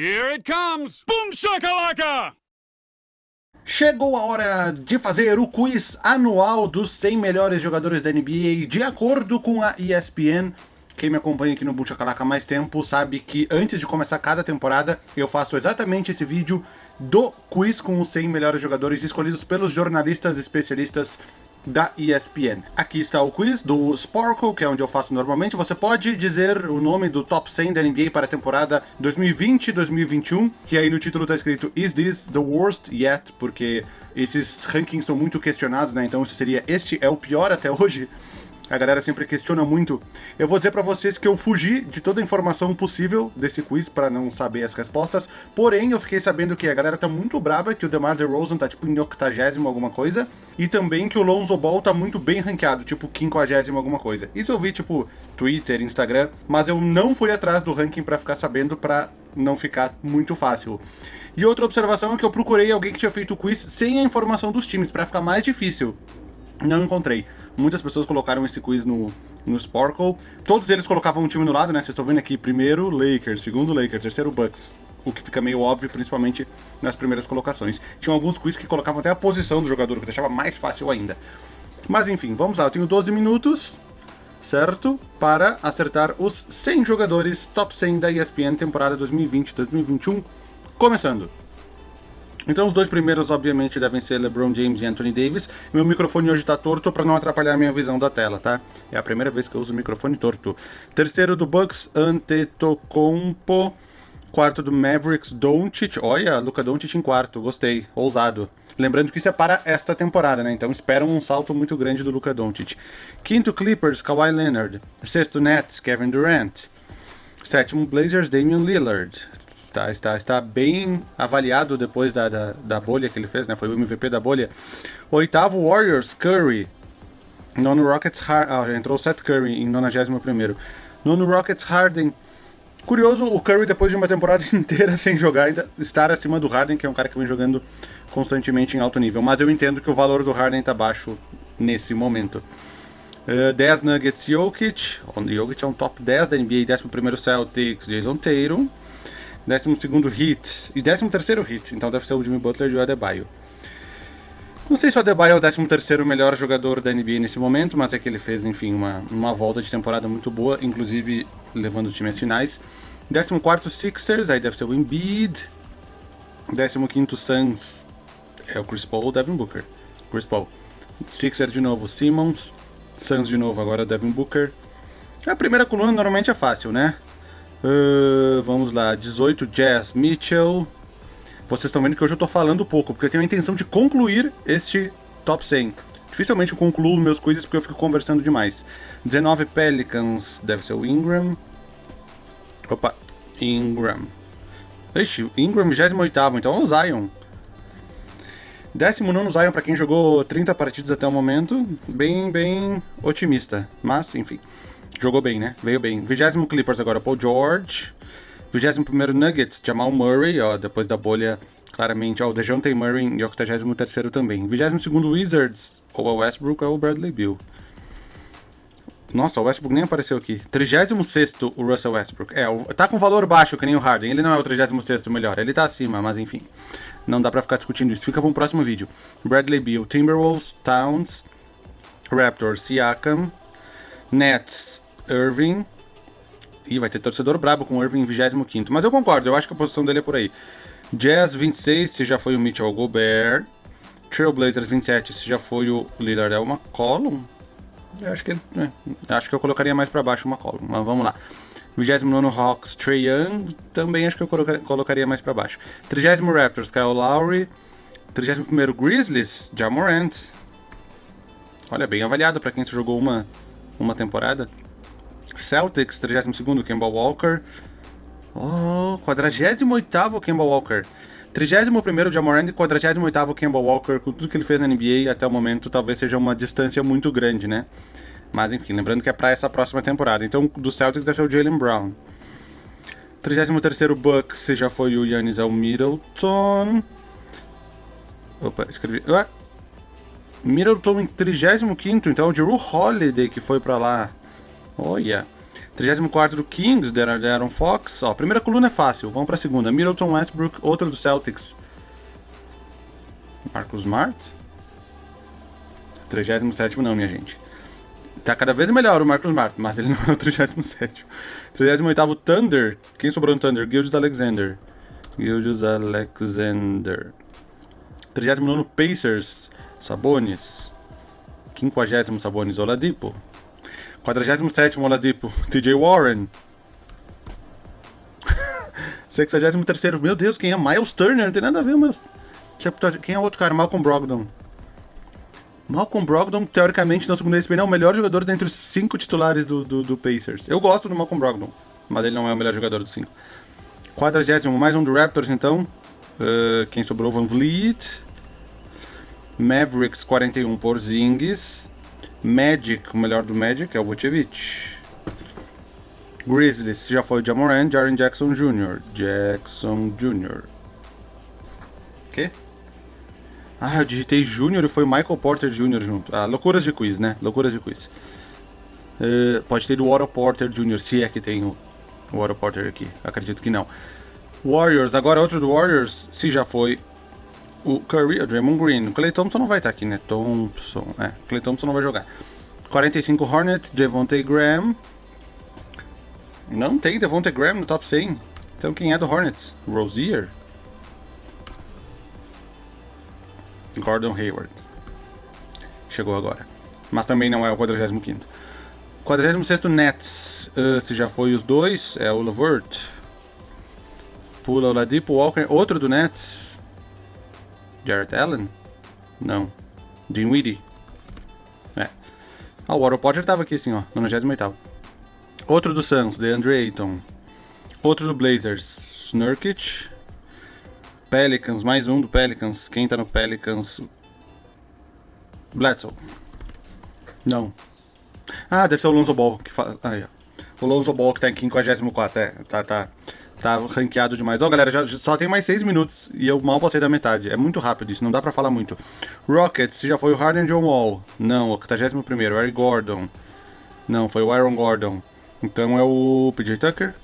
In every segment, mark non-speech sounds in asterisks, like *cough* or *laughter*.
Here it comes! Boom shakalaka! Chegou a hora de fazer o quiz anual dos 100 melhores jogadores da NBA de acordo com a ESPN. Quem me acompanha aqui no Buchacalaca há mais tempo sabe que antes de começar cada temporada eu faço exatamente esse vídeo do quiz com os 100 melhores jogadores escolhidos pelos jornalistas especialistas da ESPN. Aqui está o quiz do Sparkle, que é onde eu faço normalmente. Você pode dizer o nome do top 100 da NBA para a temporada 2020-2021, que aí no título está escrito Is this the worst yet? Porque esses rankings são muito questionados, né? Então isso seria Este é o pior até hoje a galera sempre questiona muito. Eu vou dizer para vocês que eu fugi de toda a informação possível desse quiz para não saber as respostas, porém eu fiquei sabendo que a galera tá muito braba, que o DeMar DeRozan tá tipo em 80 alguma coisa, e também que o Lonzo Ball tá muito bem ranqueado, tipo 50 alguma coisa. Isso eu vi tipo Twitter, Instagram, mas eu não fui atrás do ranking para ficar sabendo para não ficar muito fácil. E outra observação é que eu procurei alguém que tinha feito o quiz sem a informação dos times, para ficar mais difícil. Não encontrei. Muitas pessoas colocaram esse quiz no, no Sparkle. Todos eles colocavam um time no lado, né? Vocês estão vendo aqui, primeiro Lakers, segundo Lakers, terceiro Bucks. O que fica meio óbvio, principalmente nas primeiras colocações. Tinham alguns quiz que colocavam até a posição do jogador, que deixava mais fácil ainda. Mas enfim, vamos lá. Eu tenho 12 minutos, certo? Para acertar os 100 jogadores top 100 da ESPN temporada 2020-2021. Começando! Então os dois primeiros, obviamente, devem ser LeBron James e Anthony Davis. Meu microfone hoje está torto para não atrapalhar a minha visão da tela, tá? É a primeira vez que eu uso o microfone torto. Terceiro do Bucks, Antetokounmpo. Quarto do Mavericks, Doncic. Olha, Luca Doncic em quarto, gostei, ousado. Lembrando que isso é para esta temporada, né? Então esperam um salto muito grande do Luca Doncic. Quinto Clippers, Kawhi Leonard. Sexto Nets, Kevin Durant. Sétimo Blazers, Damian Lillard está, está, está bem avaliado depois da, da, da, bolha que ele fez, né? Foi o MVP da bolha. Oitavo, Warriors, Curry. Nono, Rockets, Har ah, entrou Seth Curry em 91 Nono, Rockets, Harden. Curioso, o Curry, depois de uma temporada *laughs* inteira sem jogar, ainda estar acima do Harden, que é um cara que vem jogando constantemente em alto nível. Mas eu entendo que o valor do Harden está baixo nesse momento. Uh, 10 Nuggets Jokic. O Jokic é um top 10 da NBA. 11 Celtics, Jason Tatum. 12 hit e 13 hit, então deve ser o Jimmy Butler e o Adebayo. Não sei se o Adebayo é o 13 melhor jogador da NBA nesse momento, mas é que ele fez, enfim, uma, uma volta de temporada muito boa, inclusive levando o time às finais. 14 Sixers, aí deve ser o Embiid. 15 Suns é o Chris Paul, Devin Booker. Chris Paul. Sixers de novo, Simmons. Suns de novo, agora Devin Booker. A primeira coluna normalmente é fácil, né? Uh, vamos lá, 18 Jazz Mitchell. Vocês estão vendo que hoje eu estou falando pouco, porque eu tenho a intenção de concluir este top 100. Dificilmente eu concluo meus quizzes porque eu fico conversando demais. 19 Pelicans, deve ser o Ingram. Opa, Ingram. Ixi, Ingram 28, então é o Zion. 19 Zion para quem jogou 30 partidas até o momento. Bem, bem otimista. Mas, enfim. Jogou bem, né? Veio bem. 20 Clippers agora, Paul George. 21 Nuggets, Jamal Murray, ó, depois da bolha, claramente, ó, o DeJounte Murray em 83 também. 22 Wizards, ou o Westbrook, ou o Bradley Bill. Nossa, o Westbrook nem apareceu aqui. 36 o Russell Westbrook. É, tá com valor baixo, que nem o Harden. Ele não é o 36 melhor, ele tá acima, mas enfim. Não dá pra ficar discutindo isso. Fica para um próximo vídeo. Bradley Bill, Timberwolves, Towns, Raptors, Siakam, Nets, Irving. Ih, vai ter torcedor brabo com o Irving em 25. Mas eu concordo, eu acho que a posição dele é por aí. Jazz 26, se já foi o Mitchell Gobert. Trailblazers 27, se já foi o Lillard é uma McCollum. Eu acho que é, acho que eu colocaria mais para baixo uma McCollum, mas vamos lá. 29 Hawks, Trey Young, também acho que eu colocaria mais para baixo. 30 Raptors, Kyle Lowry. 31 Grizzlies, Jamorant. Olha, bem avaliado para quem só jogou uma, uma temporada. Celtics, 32º, Kemba Walker. Oh, 48º Kemba Walker. 31º Jamorant e 48º Kemba Walker, com tudo que ele fez na NBA até o momento, talvez seja uma distância muito grande, né? Mas enfim, lembrando que é para essa próxima temporada. Então, do Celtics deve ser o Jalen Brown. 33º Bucks já foi o Yannis Al Middleton. Opa, escrevi... Ué? Middleton em 35º, então o Drew Holiday que foi para lá. Olha. 34 do Kings, de Aaron Fox. Ó, primeira coluna é fácil, vamos pra segunda. Middleton Westbrook, outro do Celtics. Marcus Smart. 37 não, minha gente. Tá cada vez melhor o Marcus Smart, mas ele *laughs* não é o 37. 38 Thunder. Quem sobrou no Thunder? Gildas Alexander. Gildas Alexander. 39 Pacers. Sabonis. 50 Sabonis Oladipo. 47 Oladipo. *laughs* TJ Warren. *laughs* 63 Meu Deus, quem é? Miles Turner? Não tem nada a ver, mas. Quem é o outro cara? Malcolm Brogdon. Malcolm Brogdon, teoricamente, no segundo ESPN, é o melhor jogador dentre os cinco titulares do, do, do, Pacers. Eu gosto do Malcolm Brogdon, mas ele não é o melhor jogador dos cinco. 40 mais um do Raptors, então. Uh, quem sobrou? Van Vliet. Mavericks, 41 por Zingis. Magic, o melhor do Magic é o Vucevic. Grizzlies, já foi o Jamoran, Jaren Jackson Jr. Jackson Jr. Que? Ah, eu digitei Júnior e foi Michael Porter Jr. junto. Ah, loucuras de quiz, né? Loucuras de quiz. Uh, pode ter do Otto Porter Jr., se é que tem o, o Otto Porter aqui. Acredito que não. Warriors, agora outro do Warriors, se já foi o Curry, o Draymond Green. O Clay Thompson não vai estar aqui, né? Thompson, é. Clay Thompson não vai jogar. 45 Hornets, Devontae Graham. Não tem Devontae Graham no top 100. Então quem é do Hornets? Rozier? Gordon Hayward. Chegou agora. Mas também não é o 45. 46 Nets. Uh, se já foi os dois, é o Lavert. Pula o Ladipo Walker. Outro do Nets. Jarrett Allen? Não. Dinwiddie. É. Ah, o Warren Potter tava aqui assim, ó. 98. Outro do Suns, DeAndre Ayton. Outro do Blazers, Nurkic. Pelicans, mais um do Pelicans. Quem tá no Pelicans? Bledsoe. Não. Ah, deve ser o Lonzo Ball. Que ó. O Lonzo Ball que tá em 54. É, tá, tá. Tá ranqueado demais. Ó, oh, galera, já, só tem mais 6 minutos e eu mal passei da metade. É muito rápido isso, não dá pra falar muito. Rockets, já foi o Harden John Wall. Não, o 81 primeiro, Eric Gordon. Não, foi o Aaron Gordon. Então é o PJ Tucker.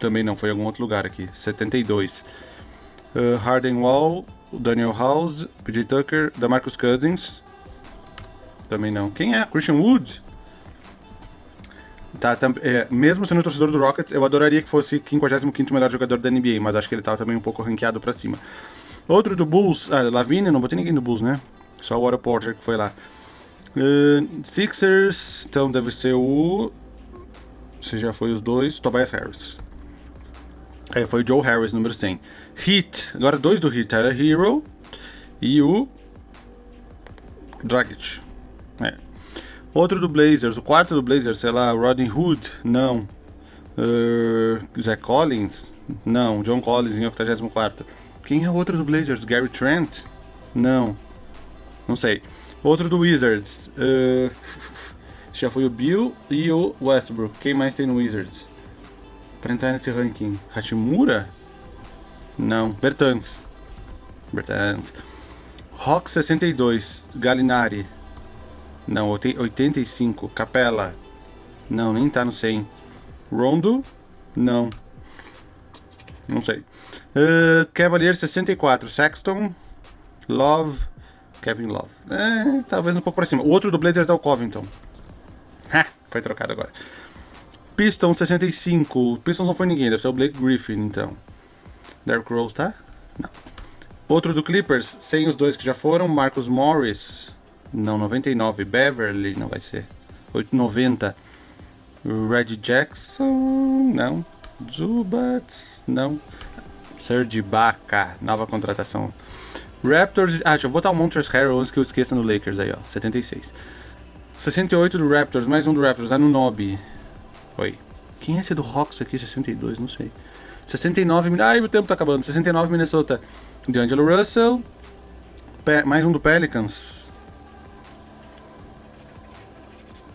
Também não, foi em algum outro lugar aqui. 72 uh, Harden Wall, Daniel House, PJ Tucker, da Marcus Cousins. Também não. Quem é? Christian Wood? Tá, é, mesmo sendo torcedor do Rockets, eu adoraria que fosse 55 melhor jogador da NBA, mas acho que ele tá também um pouco ranqueado pra cima. Outro do Bulls, ah, Lavigne, não botei ninguém do Bulls, né? Só o Otto Porter que foi lá. Uh, Sixers, então deve ser o. Se já foi os dois, Tobias Harris. É, foi o Joe Harris, número 100. Hit, agora dois do Hit, era Hero e o Dragic. É. Outro do Blazers, o quarto do Blazers, sei lá, Rodney Hood, não. Uh, Zach Collins, não. John Collins em 84. Quem é o outro do Blazers? Gary Trent? Não. Não sei. Outro do Wizards. Uh, *laughs* já foi o Bill e o Westbrook. Quem mais tem no Wizards? Pra entrar nesse ranking. Hachimura? Não. Bertans. Bertans. Rock 62. Galinari. Não. 85. Capela. Não, nem tá no 100. Rondo? Não. Não sei. Uh, Cavalier 64. Sexton. Love. Kevin Love. É, talvez um pouco pra cima. O outro do Blazers é o Covington. Ha! Foi trocado agora. Pistons 65. Pistons não foi ninguém, deve ser o Blake Griffin, então. Derrick Rose, tá? Não. Outro do Clippers, sem os dois que já foram, Marcus Morris. Não, 99. Beverly, não vai ser. 890. Red Jackson, não. Zubats, não. Serge Ibaka, nova contratação. Raptors, ah, deixa eu botar o Montrezl Harrell antes que eu esqueça no Lakers aí, ó, 76. 68 do Raptors, mais um do Raptors, Anunobi. Oi. Quem é esse do Rocks aqui? 62, não sei. 69, ai, o tempo tá acabando. 69 Minnesota. D'Angelo Russell. Pe mais um do Pelicans.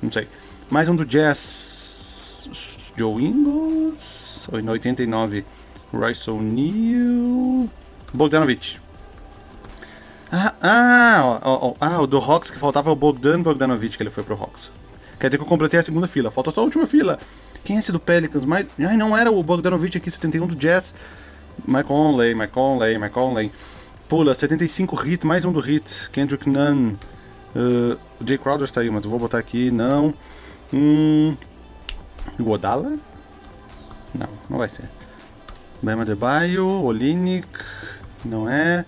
Não sei. Mais um do Jazz. Joe Ingles. 89. Royce O'Neal. Bogdanovich. Ah, ah, ó, ó, ah, o do Hawks que faltava é o Bogdan Bogdanovich, que ele foi pro Hawks. Quer dizer que eu completei a segunda fila. Falta só a última fila. Quem é esse do Pelicans? Mas... Ai, não era o Bogdanovich aqui, 71 do Jazz. Mike Conley, Mike Conley, Mike Conley. Pula, 75 hit, mais um do hit. Kendrick Nunn. Uh, o Jay Crowder está aí, mas vou botar aqui, não. Hum, Godala? Não, não vai ser. Bema Debaio, Olinick, não é.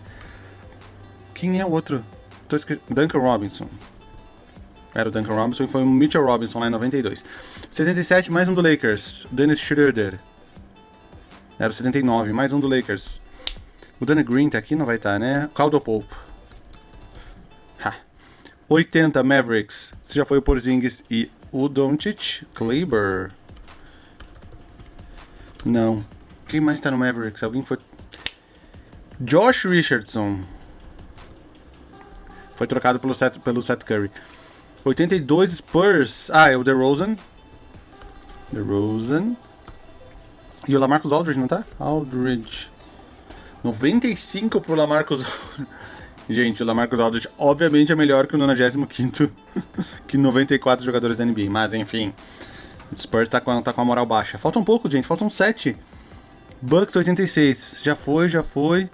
Quem é o outro? Tô esque... Duncan Robinson. Era o Duncan Robinson e foi o Mitchell Robinson lá em 92. 77, mais um do Lakers. Dennis Schroeder. Era o 79, mais um do Lakers. O Danny Green tá aqui, não vai estar, tá, né? Caldwell Pope. Ha. 80 Mavericks. Você já foi o Porzingis e o Doncic. Kleber. Não. Quem mais tá no Mavericks? Alguém foi... Josh Richardson. Foi trocado pelo Seth, pelo Seth Curry. 82 Spurs. Ah, é o DeRozan. DeRozan. E o Lamarcus Aldridge, não tá? Aldridge. 95 pro Lamarcus Gente, o Lamarcus Aldridge obviamente é melhor que o 95 *laughs* que 94 jogadores da NBA, mas enfim. O Spurs tá com, tá com a moral baixa. Falta um pouco, gente, faltam 7. Bucks 86, já foi, já foi.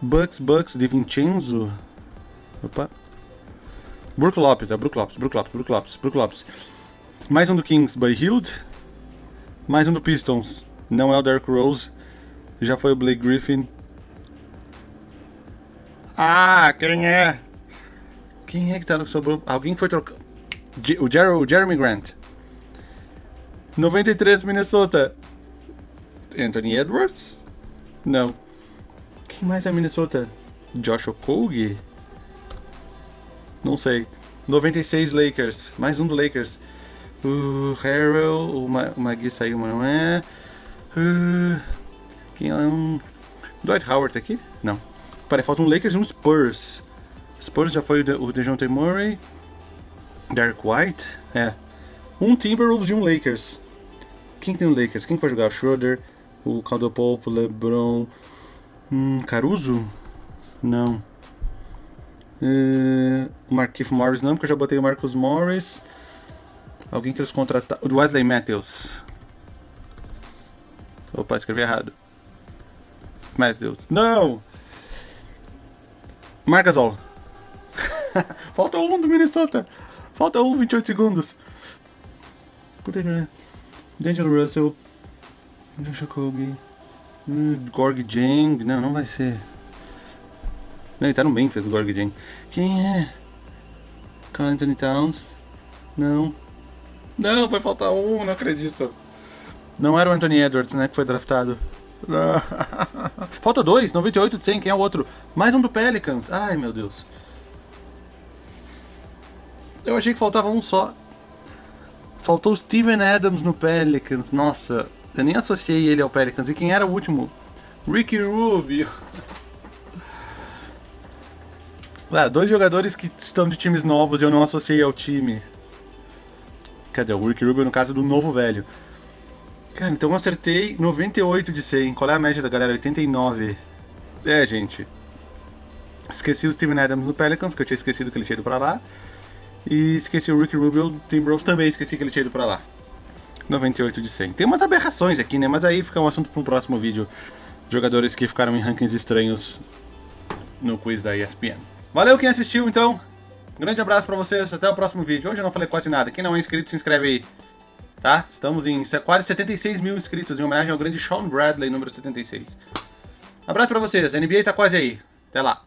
Bucks, Bucks, de Vincenzo. Opa. Brook Lopes, é Brook Lopes, Brook Lopes, Brook Lopes, Brook Lopes. Mais um do Kings, Buddy Hield. Mais um do Pistons. Não é o Derrick Rose. Já foi o Blake Griffin. Ah, quem é? Quem é que tá no sobrou? Alguém foi trocar. O, Jer o Jeremy Grant. 93 Minnesota. Anthony Edwards? Não. Quem mais é Minnesota? Josh Okogie? Não sei. 96 Lakers. Mais um do Lakers. O Harrell, o, o Magui saiu, mas não é. Uh, quem é um. Dwight Howard tá aqui? Não. Peraí, falta um Lakers e um Spurs. Spurs já foi o, De o DeJounte Murray. Derek White? É. Um Timberwolves e um Lakers. Quem tem o Lakers? Quem pode jogar? Schroeder, o Caldwell LeBron. Hum, Caruso? Não. Uh, o Marquinhos Morris não, porque eu já botei o Marcus Morris. Alguém que eles contrataram. O Wesley Matthews. Opa, escrevi errado. Matthews. Não! Marcasol. *laughs* Falta um do Minnesota. Falta um, 28 segundos. É. D'Angelo Russell. Joshua Kobe. Hum, Gorg Jang. Não, não vai ser. Não, ele tá no bem, fez o Gorg Jang. Quem é? Carl Anthony Towns. Não. Não, vai faltar um, não acredito. Não era o Anthony Edwards, né, que foi draftado. *laughs* *laughs* Falta dois, 98 de 100, quem é o outro? Mais um do Pelicans. Ai, meu Deus. Eu achei que faltava um só. Faltou o Steven Adams no Pelicans. Nossa, eu nem associei ele ao Pelicans. E quem era o último? Ricky Rubio. *laughs* Ah, dois jogadores que estão de times novos e eu não associei ao time. Quer dizer, o Ricky Rubio no caso do novo velho. Cara, então eu acertei 98 de 100. Qual é a média da galera? 89. É, gente. Esqueci o Steven Adams no Pelicans, que eu tinha esquecido que ele tinha ido pra lá. E esqueci o Ricky Rubio do Timberwolves também, esqueci que ele tinha ido pra lá. 98 de 100. Tem umas aberrações aqui, né? Mas aí fica um assunto para um próximo vídeo. Jogadores que ficaram em rankings estranhos no quiz da ESPN. Valeu quem assistiu, então. grande abraço pra vocês, até o próximo vídeo. Hoje eu não falei quase nada. Quem não é inscrito, se inscreve aí tá? Estamos em quase 76 mil inscritos, em homenagem ao grande Sean Bradley, número 76. Abraço pra vocês, a NBA tá quase aí. Até lá.